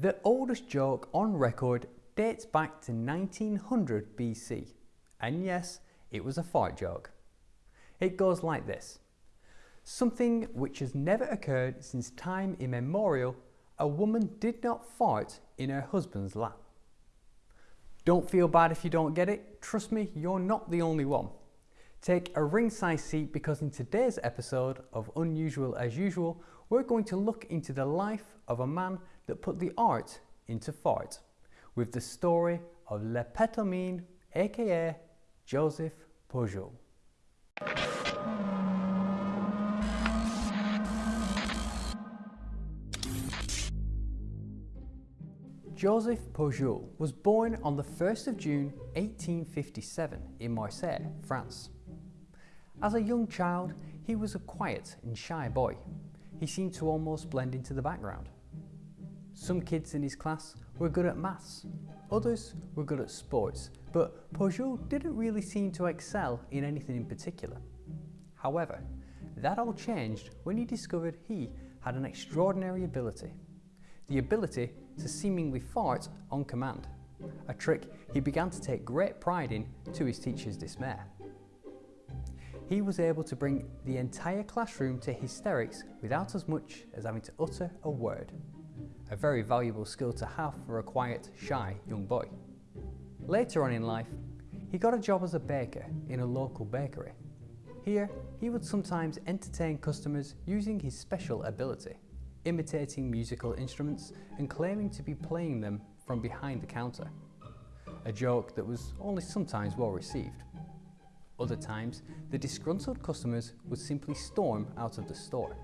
The oldest joke on record dates back to 1900 BC, and yes, it was a fart joke. It goes like this. Something which has never occurred since time immemorial, a woman did not fart in her husband's lap. Don't feel bad if you don't get it, trust me, you're not the only one. Take a ringside seat because in today's episode of Unusual as Usual, we're going to look into the life of a man that put the art into fart, with the story of Le Pétomane, aka Joseph Pujol. Joseph Pujol was born on the 1st of June 1857 in Marseille, France. As a young child, he was a quiet and shy boy. He seemed to almost blend into the background. Some kids in his class were good at maths, others were good at sports, but Pujol didn't really seem to excel in anything in particular. However, that all changed when he discovered he had an extraordinary ability. The ability to seemingly fart on command, a trick he began to take great pride in to his teacher's dismay. He was able to bring the entire classroom to hysterics without as much as having to utter a word. A very valuable skill to have for a quiet, shy young boy. Later on in life, he got a job as a baker in a local bakery. Here, he would sometimes entertain customers using his special ability, imitating musical instruments and claiming to be playing them from behind the counter. A joke that was only sometimes well received. Other times, the disgruntled customers would simply storm out of the store.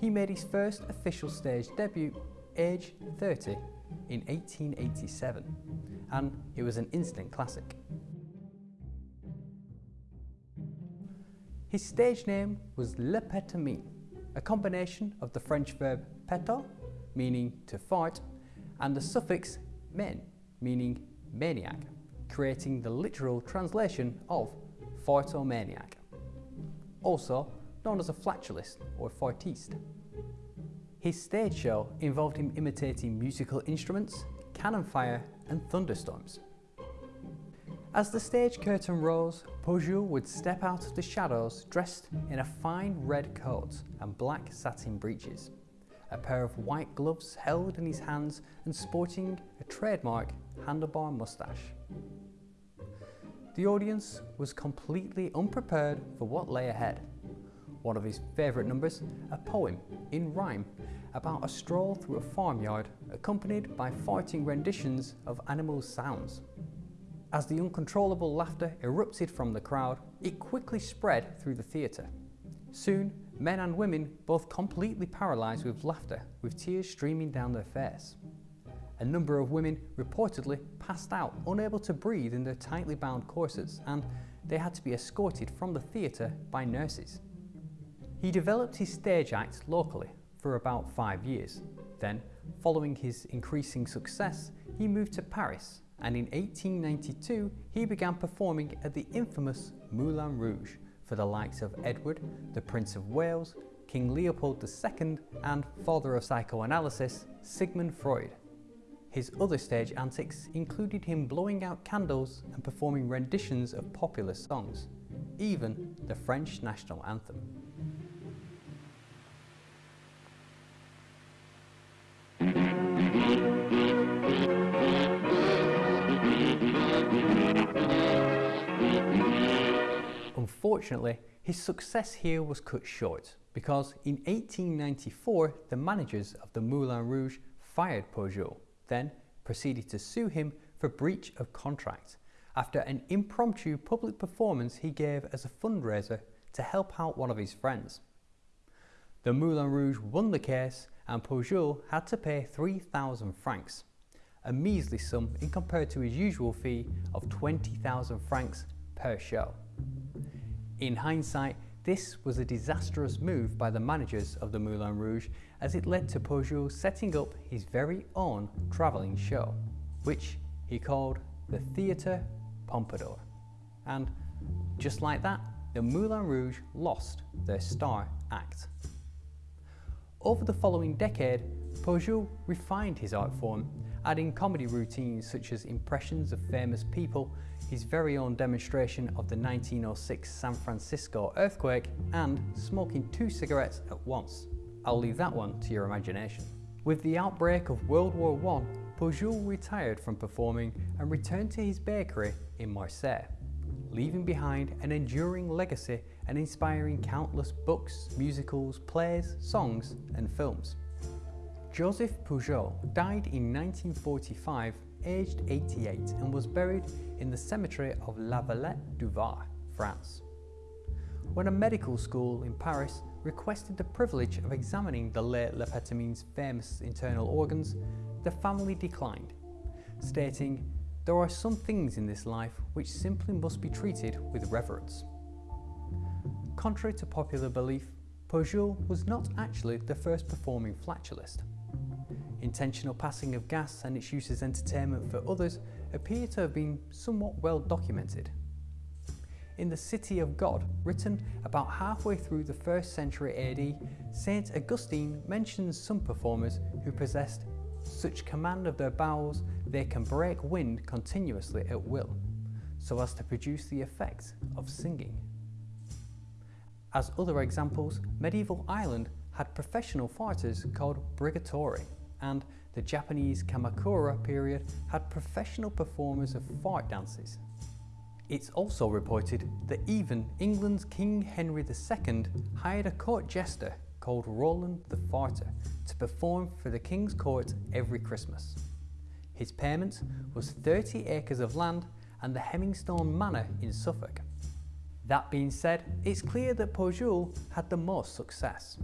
He made his first official stage debut, age 30, in 1887, and it was an instant classic. His stage name was Le Pétomane, a combination of the French verb péter, meaning to fight, and the suffix men, meaning maniac creating the literal translation of fartomaniac, also known as a flatulist or fartiste. His stage show involved him imitating musical instruments, cannon fire and thunderstorms. As the stage curtain rose, Pujol would step out of the shadows dressed in a fine red coat and black satin breeches, a pair of white gloves held in his hands and sporting a trademark handlebar moustache. The audience was completely unprepared for what lay ahead. One of his favourite numbers, a poem in rhyme about a stroll through a farmyard accompanied by farting renditions of animal sounds. As the uncontrollable laughter erupted from the crowd, it quickly spread through the theatre. Soon, men and women both completely paralysed with laughter, with tears streaming down their face. A number of women reportedly passed out, unable to breathe in their tightly bound corsets, and they had to be escorted from the theatre by nurses. He developed his stage act locally for about five years. Then, following his increasing success, he moved to Paris and in 1892 he began performing at the infamous Moulin Rouge for the likes of Edward, the Prince of Wales, King Leopold II and father of psychoanalysis, Sigmund Freud. His other stage antics included him blowing out candles and performing renditions of popular songs, even the French national anthem. Unfortunately, his success here was cut short because in 1894 the managers of the Moulin Rouge fired Pujol then proceeded to sue him for breach of contract after an impromptu public performance he gave as a fundraiser to help out one of his friends. The Moulin Rouge won the case and Pujol had to pay 3,000 francs, a measly sum in compared to his usual fee of 20,000 francs per show. In hindsight, this was a disastrous move by the managers of the Moulin Rouge as it led to Pujol setting up his very own travelling show, which he called the Theatre Pompadour. And just like that, the Moulin Rouge lost their star act. Over the following decade, Pujol refined his art form, adding comedy routines such as impressions of famous people, his very own demonstration of the 1906 San Francisco earthquake, and smoking two cigarettes at once. I'll leave that one to your imagination. With the outbreak of World War I, Pujol retired from performing and returned to his bakery in Marseille, leaving behind an enduring legacy and inspiring countless books, musicals, plays, songs and films. Joseph Pujol died in 1945 aged 88 and was buried in the cemetery of La Valette du Var, France. When a medical school in Paris requested the privilege of examining the late Le Pétomane's famous internal organs, the family declined, stating, There are some things in this life which simply must be treated with reverence. Contrary to popular belief, Pujol was not actually the first performing flatulist. Intentional passing of gas and its use as entertainment for others appear to have been somewhat well documented. In the City of God, written about halfway through the 1st century AD, St. Augustine mentions some performers who possessed such command of their bowels they can break wind continuously at will, so as to produce the effect of singing. As other examples, medieval Ireland had professional fighters called brigatori, and the Japanese Kamakura period had professional performers of fart dances. It's also reported that even England's King Henry II hired a court jester called Roland the Farter to perform for the King's court every Christmas. His payment was 30 acres of land and the Hemingstone Manor in Suffolk. That being said, it's clear that Pujol had the most success.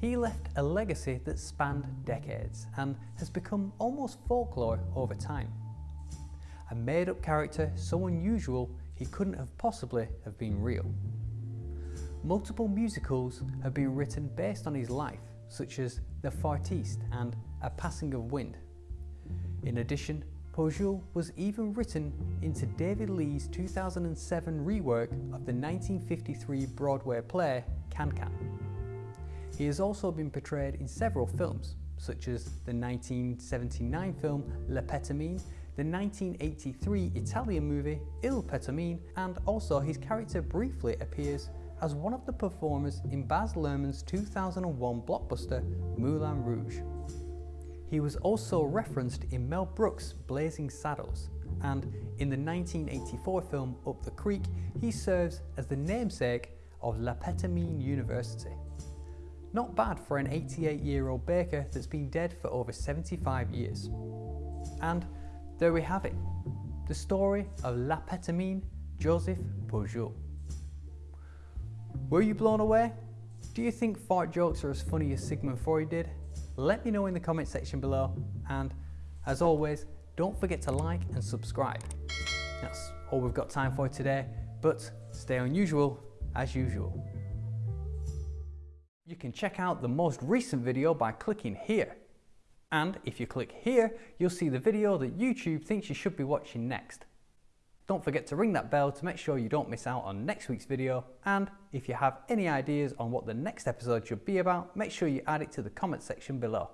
He left a legacy that spanned decades and has become almost folklore over time. A made-up character so unusual he couldn't have possibly have been real. Multiple musicals have been written based on his life, such as The Fartiste and A Passing of Wind. In addition, Pujol was even written into David Lee's 2007 rework of the 1953 Broadway play Can Can. He has also been portrayed in several films, such as the 1979 film Le Pétomane, the 1983 Italian movie Il Petomane, and also his character briefly appears as one of the performers in Baz Luhrmann's 2001 blockbuster Moulin Rouge. He was also referenced in Mel Brooks' Blazing Saddles, and in the 1984 film Up the Creek, he serves as the namesake of La Pétomane University. Not bad for an 88 year old baker that's been dead for over 75 years. And there we have it, the story of La Pétomane Joseph Pujol. Were you blown away? Do you think fart jokes are as funny as Sigmund Freud did? Let me know in the comment section below and as always don't forget to like and subscribe. That's all we've got time for today but stay unusual as usual. You can check out the most recent video by clicking here. And if you click here, you'll see the video that YouTube thinks you should be watching next. Don't forget to ring that bell to make sure you don't miss out on next week's video. And if you have any ideas on what the next episode should be about, make sure you add it to the comment section below.